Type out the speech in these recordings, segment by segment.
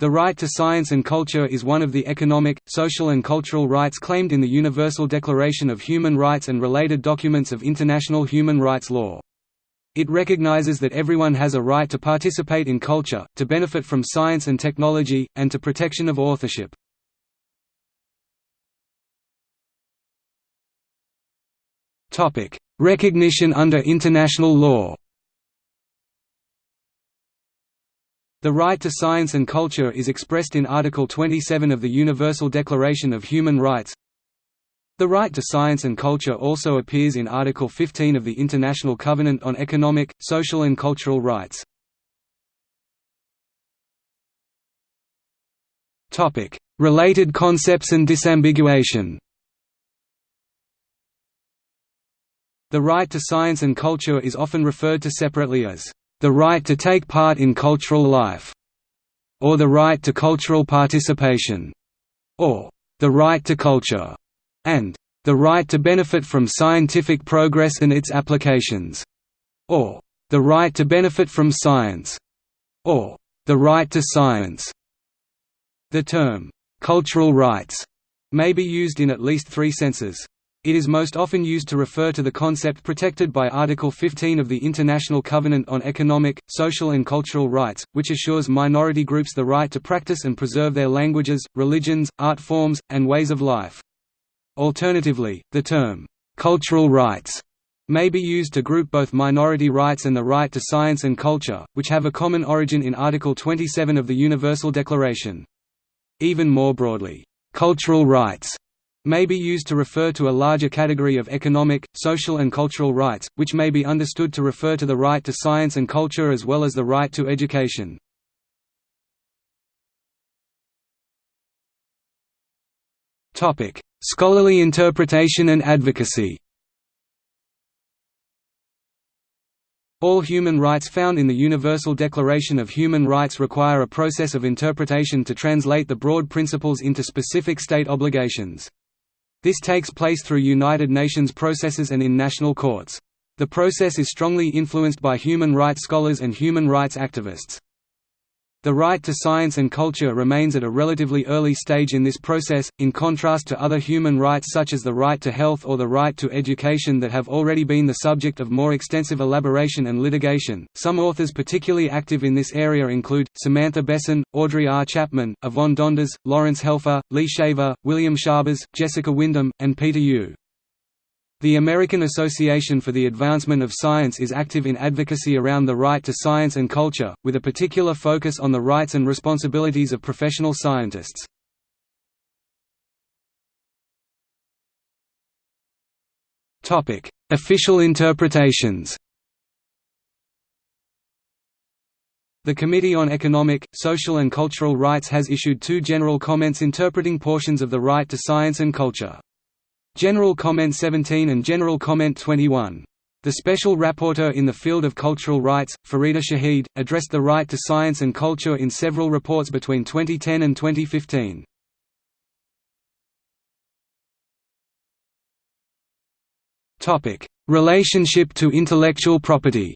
The right to science and culture is one of the economic, social and cultural rights claimed in the Universal Declaration of Human Rights and related documents of international human rights law. It recognizes that everyone has a right to participate in culture, to benefit from science and technology, and to protection of authorship. Recognition under international law The right to science and culture is expressed in Article 27 of the Universal Declaration of Human Rights. The right to science and culture also appears in Article 15 of the International Covenant on Economic, Social and Cultural Rights. Related concepts and disambiguation The right to science and culture is often referred to separately as the right to take part in cultural life, or the right to cultural participation, or the right to culture, and the right to benefit from scientific progress and its applications, or the right to benefit from science, or the right to science. The term cultural rights may be used in at least three senses. It is most often used to refer to the concept protected by Article 15 of the International Covenant on Economic, Social and Cultural Rights, which assures minority groups the right to practice and preserve their languages, religions, art forms, and ways of life. Alternatively, the term, "'cultural rights' may be used to group both minority rights and the right to science and culture, which have a common origin in Article 27 of the Universal Declaration. Even more broadly, "'cultural rights' may be used to refer to a larger category of economic, social and cultural rights, which may be understood to refer to the right to science and culture as well as the right to education. Scholarly interpretation and advocacy All human rights found in the Universal Declaration of Human Rights require a process of interpretation to translate the broad principles into specific state obligations. This takes place through United Nations processes and in national courts. The process is strongly influenced by human rights scholars and human rights activists. The right to science and culture remains at a relatively early stage in this process, in contrast to other human rights such as the right to health or the right to education that have already been the subject of more extensive elaboration and litigation. Some authors particularly active in this area include Samantha Besson, Audrey R. Chapman, Yvonne Donders, Laurence Helfer, Lea Shaver, William Schabas, Jessica Wyndham, and Peter Yu. The American Association for the Advancement of Science is active in advocacy around the right to science and culture, with a particular focus on the rights and responsibilities of professional scientists. Official interpretations The Committee on Economic, Social and Cultural Rights has issued two general comments interpreting portions of the right to science and culture. General Comment 17 and General Comment 21. The Special Rapporteur in the field of cultural rights, Farida Shaheed, addressed the right to science and culture in several reports between 2010 and 2015. Relationship to intellectual property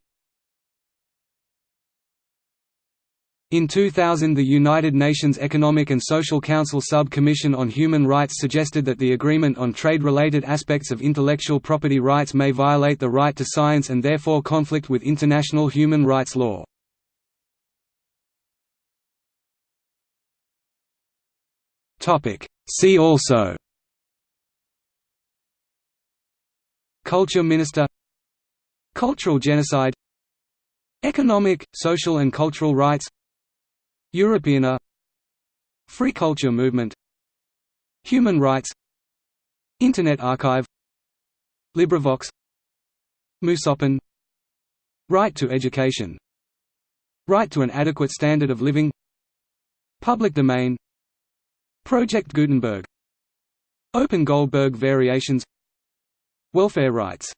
In 2000 the United Nations Economic and Social Council Sub-Commission on Human Rights suggested that the agreement on trade-related aspects of intellectual property rights may violate the right to science and therefore conflict with international human rights law. See also Culture Minister Cultural genocide Economic, social and cultural rights Europeana. Free culture movement. Human rights. Internet archive. LibriVox. Musopen Right to education. Right to an adequate standard of living. Public domain. Project Gutenberg. Open Goldberg variations. Welfare rights